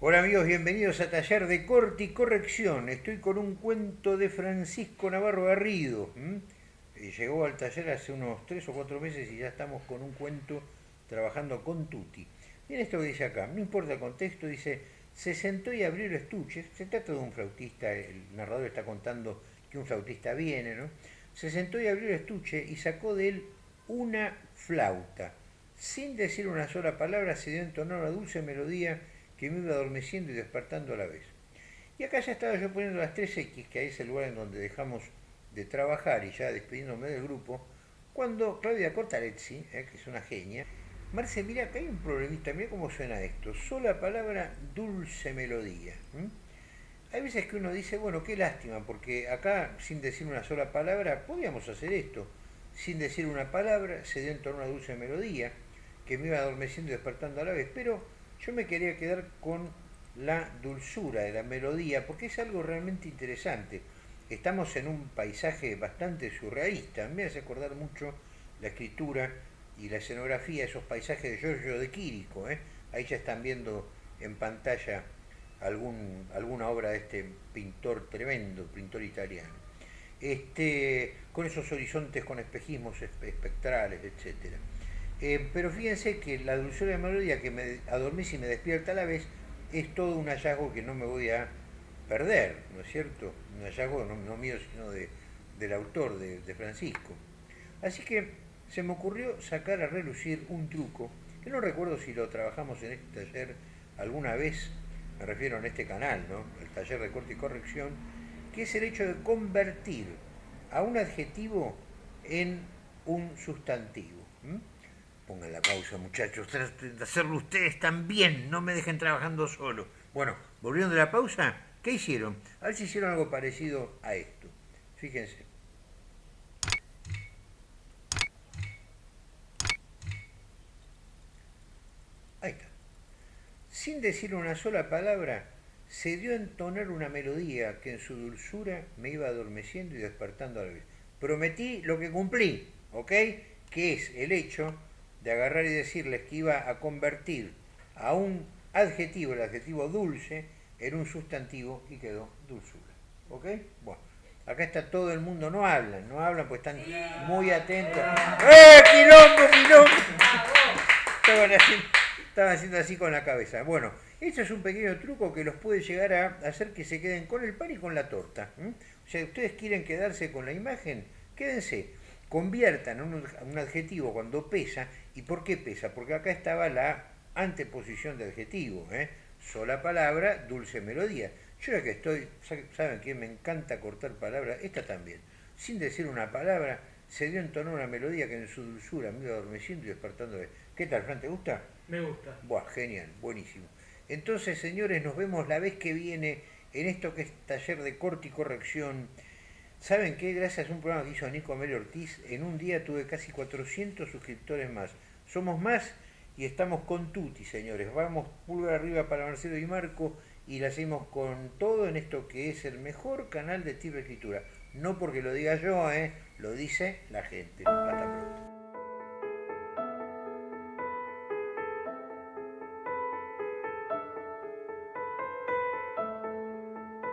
Hola amigos, bienvenidos a Taller de Corte y Corrección. Estoy con un cuento de Francisco Navarro Garrido. Llegó al taller hace unos tres o cuatro meses y ya estamos con un cuento trabajando con Tuti. Miren esto que dice acá, no importa el contexto, dice, se sentó y abrió el estuche. Se trata de un flautista, el narrador está contando que un flautista viene, ¿no? Se sentó y abrió el estuche y sacó de él una flauta. Sin decir una sola palabra se dio entonar una dulce melodía que me iba adormeciendo y despertando a la vez. Y acá ya estaba yo poniendo las 3X, que ahí es el lugar en donde dejamos de trabajar y ya despidiéndome del grupo, cuando Claudia Cortarezzi, eh, que es una genia, Marce, mira, acá hay un problemita, mira cómo suena esto, sola palabra, dulce melodía. Hay veces que uno dice, bueno, qué lástima, porque acá, sin decir una sola palabra, podíamos hacer esto. Sin decir una palabra, se dio en torno a una dulce melodía, que me iba adormeciendo y despertando a la vez, pero yo me quería quedar con la dulzura de la melodía, porque es algo realmente interesante. Estamos en un paisaje bastante surrealista, me hace acordar mucho la escritura y la escenografía, esos paisajes de Giorgio de Quirico. ¿eh? Ahí ya están viendo en pantalla alguna obra de este pintor tremendo, pintor italiano. Este, con esos horizontes con espejismos espectrales, etcétera. Eh, pero fíjense que la dulzura de melodía que me adormece y me despierta a la vez es todo un hallazgo que no me voy a perder, ¿no es cierto? Un hallazgo no, mío, sino del autor, de, de, Francisco. Así que se me ocurrió sacar a relucir un truco, que no recuerdo si lo trabajamos en este taller alguna vez, me refiero en este canal, ¿no? El taller de corte y corrección, que es el hecho de convertir a un adjetivo en un sustantivo. Pongan la pausa, muchachos. Traten de hacerlo ustedes también. No me dejen trabajando solo. Bueno, volviendo de la pausa, ¿qué hicieron? A ver si hicieron algo parecido a esto. Fíjense. Ahí está. Sin decir una sola palabra, se dio a entonar una melodía que en su dulzura me iba adormeciendo y despertando a la vez. Prometí lo que cumplí, ¿ok? Que es el hecho de agarrar y decirles que iba a convertir a un adjetivo, el adjetivo dulce, en un sustantivo y quedó dulzura. ¿Ok? Bueno, acá está todo el mundo, no hablan, no hablan pues están muy atentos. ¡Eh, quilombo, quilombo! Estaban haciendo, así con la cabeza. Bueno, esto es un pequeño truco que los puede llegar a hacer que se queden con el pan y con la torta. O sea, ustedes quieren quedarse con la imagen, quédense conviertan un, un adjetivo cuando pesa. ¿Y por qué pesa? Porque acá estaba la anteposición de adjetivo. ¿eh? Sola palabra, dulce melodía. Yo ya que estoy, ¿saben que Me encanta cortar palabras. Esta también. Sin decir una palabra, se dio en tono una melodía que en su dulzura me iba adormeciendo y despertando. ¿Qué tal, Fran? ¿Te gusta? Me gusta. Buah, genial, buenísimo. Entonces, señores, nos vemos la vez que viene en esto que es taller de corte y corrección ¿Saben qué? Gracias a un programa que hizo Nico Amelio Ortiz, en un día tuve casi 400 suscriptores más. Somos más y estamos con Tuti, señores. Vamos pulgar arriba para Marcelo y Marco y la hacemos con todo en esto que es el mejor canal de tipo escritura. No porque lo diga yo, ¿eh? lo dice la gente.